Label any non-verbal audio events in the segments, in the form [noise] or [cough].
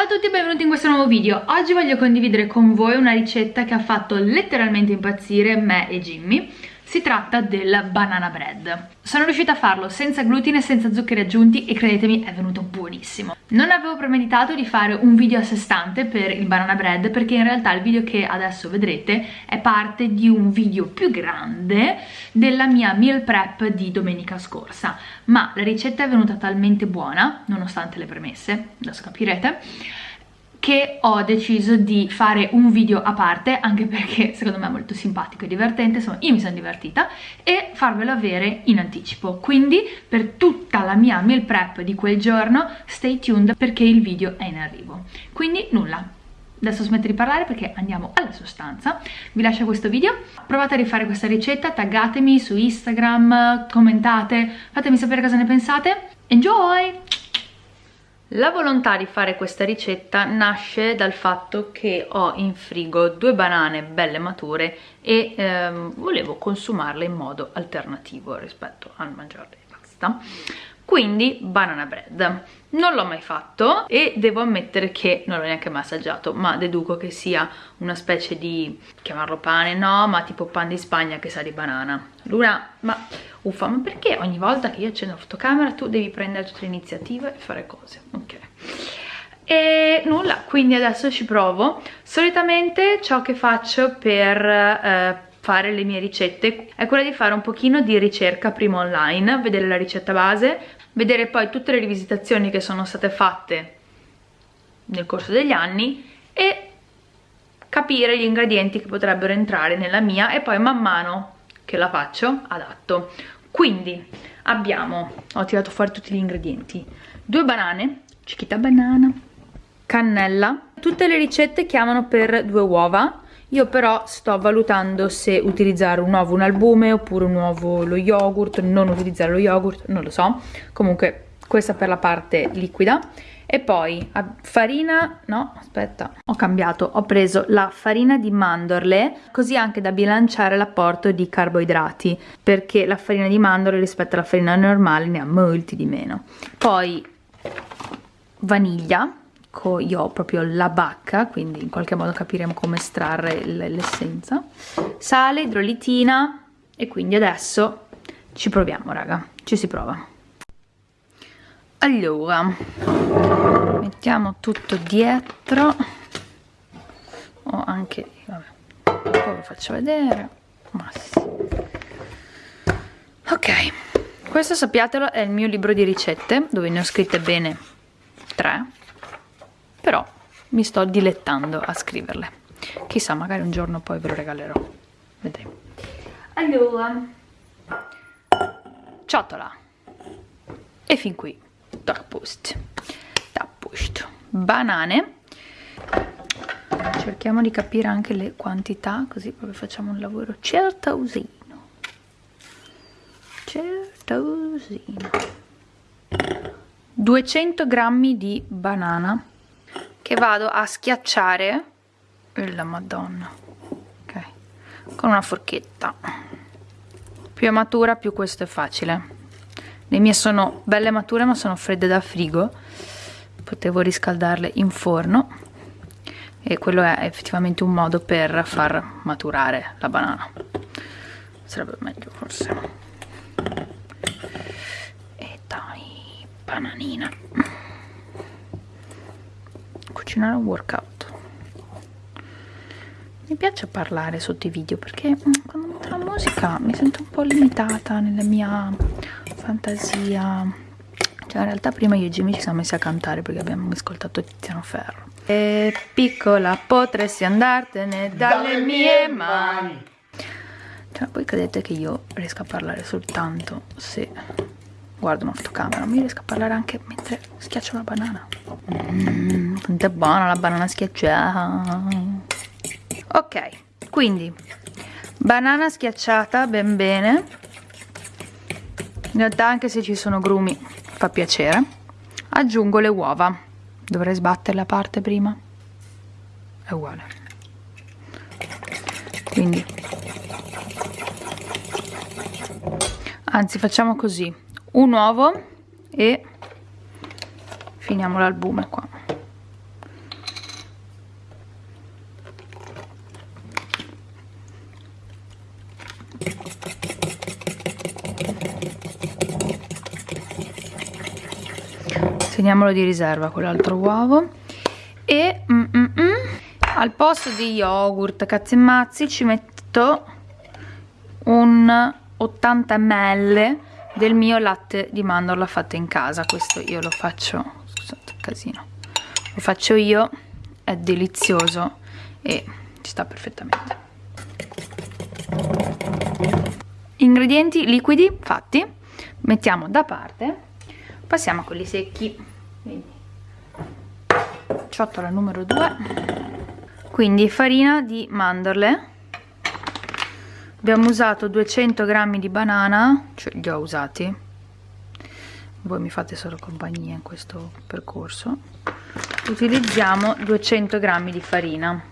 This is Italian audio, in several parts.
Ciao a tutti e benvenuti in questo nuovo video. Oggi voglio condividere con voi una ricetta che ha fatto letteralmente impazzire me e Jimmy si tratta del banana bread. Sono riuscita a farlo senza glutine, senza zuccheri aggiunti e credetemi è venuto buonissimo. Non avevo premeditato di fare un video a sé stante per il banana bread perché in realtà il video che adesso vedrete è parte di un video più grande della mia meal prep di domenica scorsa. Ma la ricetta è venuta talmente buona, nonostante le premesse, adesso capirete, che ho deciso di fare un video a parte anche perché secondo me è molto simpatico e divertente, insomma io mi sono divertita e farvelo avere in anticipo. Quindi per tutta la mia meal prep di quel giorno stay tuned perché il video è in arrivo. Quindi nulla. Adesso smetto di parlare perché andiamo alla sostanza. Vi lascio questo video. Provate a rifare questa ricetta taggatemi su Instagram commentate fatemi sapere cosa ne pensate. Enjoy la volontà di fare questa ricetta nasce dal fatto che ho in frigo due banane belle mature e ehm, volevo consumarle in modo alternativo rispetto al mangiarle basta. Quindi banana bread. Non l'ho mai fatto e devo ammettere che non l'ho neanche mai assaggiato ma deduco che sia una specie di chiamarlo pane no ma tipo pan di spagna che sa di banana. Luna ma uffa ma perché ogni volta che io accendo la fotocamera tu devi prendere tutte le iniziative e fare cose e nulla quindi adesso ci provo. Solitamente ciò che faccio per eh, fare le mie ricette è quella di fare un pochino di ricerca prima online, vedere la ricetta base, vedere poi tutte le rivisitazioni che sono state fatte nel corso degli anni e capire gli ingredienti che potrebbero entrare nella mia e poi man mano che la faccio adatto. Quindi abbiamo ho tirato fuori tutti gli ingredienti. Due banane cichita banana cannella. Tutte le ricette chiamano per due uova. Io però sto valutando se utilizzare un uovo un albume oppure un uovo lo yogurt non utilizzare lo yogurt non lo so. Comunque questa per la parte liquida. E poi farina no aspetta. Ho cambiato ho preso la farina di mandorle così anche da bilanciare l'apporto di carboidrati perché la farina di mandorle rispetto alla farina normale ne ha molti di meno. Poi vaniglia ecco io ho proprio la bacca quindi in qualche modo capiremo come estrarre l'essenza. Sale, idrolitina e quindi adesso ci proviamo raga ci si prova. Allora mettiamo tutto dietro. O anche vabbè poi vi faccio vedere ma sì. ok questo sappiatelo è il mio libro di ricette dove ne ho scritte bene tre mi sto dilettando a scriverle. Chissà magari un giorno poi ve lo regalerò. Vedremo. Allora. Ciotola. E fin qui. Da post da post banane. Cerchiamo di capire anche le quantità così proprio facciamo un lavoro. Certosino. Certosino. 200 grammi di banana che vado a schiacciare la madonna. Ok. Con una forchetta. Più è matura più questo è facile. Le mie sono belle mature ma sono fredde da frigo. Potevo riscaldarle in forno. E quello è effettivamente un modo per far maturare la banana. Sarebbe meglio forse. E dai bananina cucinare un workout. Mi piace parlare sotto i video perché mm, quando metto la musica mi sento un po' limitata nella mia fantasia. Cioè in realtà prima io e Jimmy ci siamo messi a cantare perché abbiamo ascoltato Tiziano Ferro. E piccola potresti andartene dalle, dalle mie mani. cioè voi credete che io riesca a parlare soltanto se guardo una fotocamera mi riesco a parlare anche mentre schiaccio la banana. Mmm, quanto è buona la banana schiacciata. Ok quindi banana schiacciata ben bene. In realtà anche se ci sono grumi fa piacere. Aggiungo le uova. Dovrei sbattere la parte prima. È uguale. Quindi anzi facciamo così un uovo e finiamo l'albume qua. Teniamolo di riserva quell'altro uovo e mm, mm, mm, al posto di yogurt cazzi e mazzi ci metto un 80 ml del mio latte di mandorla fatto in casa. Questo io lo faccio scusate casino. Lo faccio io è delizioso e ci sta perfettamente. Ingredienti liquidi fatti mettiamo da parte passiamo a quelli secchi. Quindi ciotola numero 2 quindi farina di mandorle abbiamo usato 200 grammi di banana cioè li ho usati. Voi mi fate solo compagnia in questo percorso. Utilizziamo 200 grammi di farina.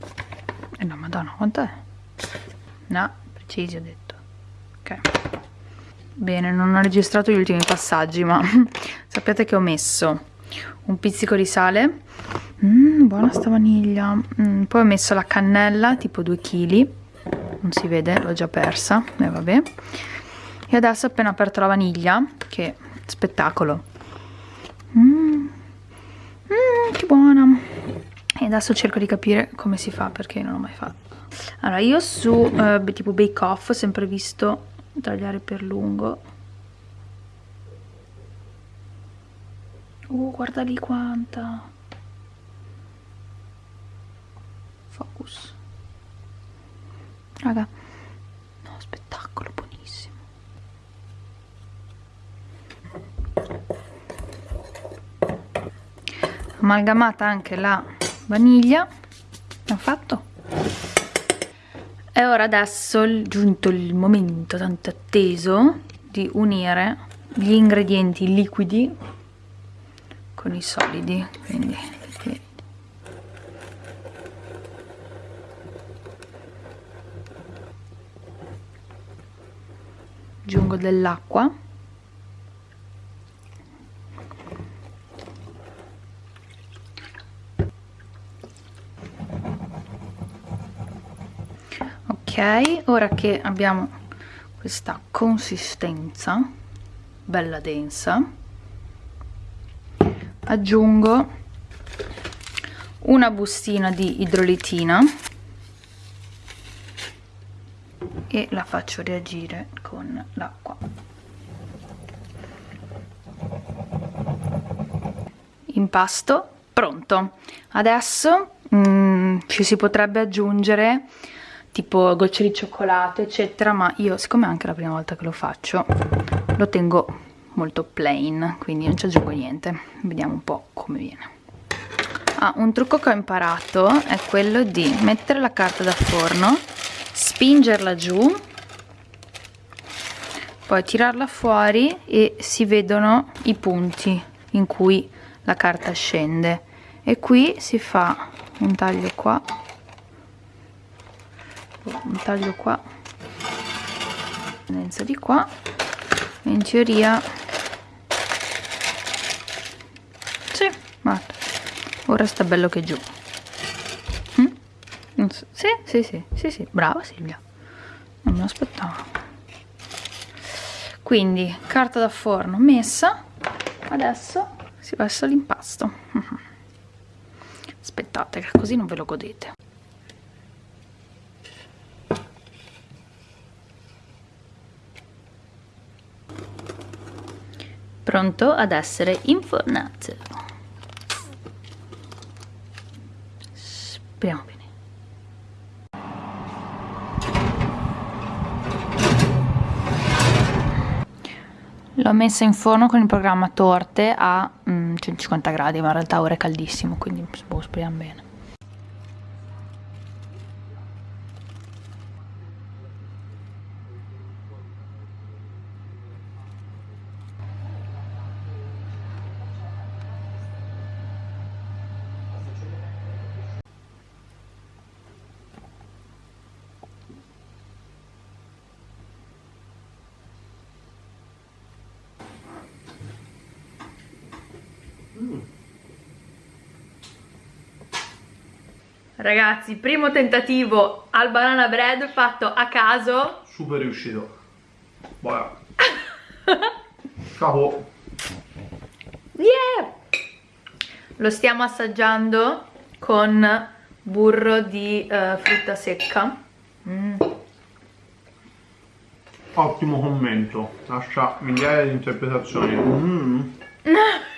E eh no madonna quant'è? no precisi ho detto. Ok. Bene non ho registrato gli ultimi passaggi ma [laughs] sappiate che ho messo un pizzico di sale mm, buona sta vaniglia. Mm, poi ho messo la cannella tipo 2 kg non si vede l'ho già persa. E eh, vabbè. E adesso ho appena aperto la vaniglia che spettacolo. Mm, mm, che buona. E adesso cerco di capire come si fa perché non l'ho mai fatto allora io su eh, tipo bake off ho sempre visto tagliare per lungo. Uh guarda lì quanta raga. Spettacolo buonissimo. Amalgamata anche la vaniglia. Ho fatto. E ora adesso è giunto il momento tanto atteso di unire gli ingredienti liquidi con i solidi quindi aggiungo dell'acqua. Ok ora che abbiamo questa consistenza bella densa aggiungo una bustina di idrolitina e la faccio reagire con l'acqua. Impasto pronto. Adesso mm, ci si potrebbe aggiungere tipo gocce di cioccolato eccetera ma io siccome è anche la prima volta che lo faccio lo tengo molto plain quindi non ci aggiungo niente. Vediamo un po' come viene. Ah, un trucco che ho imparato è quello di mettere la carta da forno spingerla giù poi tirarla fuori e si vedono i punti in cui la carta scende e qui si fa un taglio qua un taglio qua tendenza di qua in teoria sì guarda ora sta bello che giù. Sì sì sì sì sì. Brava Silvia. Non me lo aspettavo. Quindi carta da forno messa. Adesso si versa l'impasto aspettate che così non ve lo godete. Pronto ad essere infornato. Speriamo bene l'ho messa in forno con il programma torte a mm, 150 gradi ma in realtà ora è caldissimo quindi boh, speriamo bene Ragazzi, primo tentativo al banana bread fatto a caso. Super riuscito. Buono. [laughs] Ciao. Yeah! Lo stiamo assaggiando con burro di uh, frutta secca. Mm. Ottimo commento, lascia migliaia di interpretazioni. Mm. [laughs]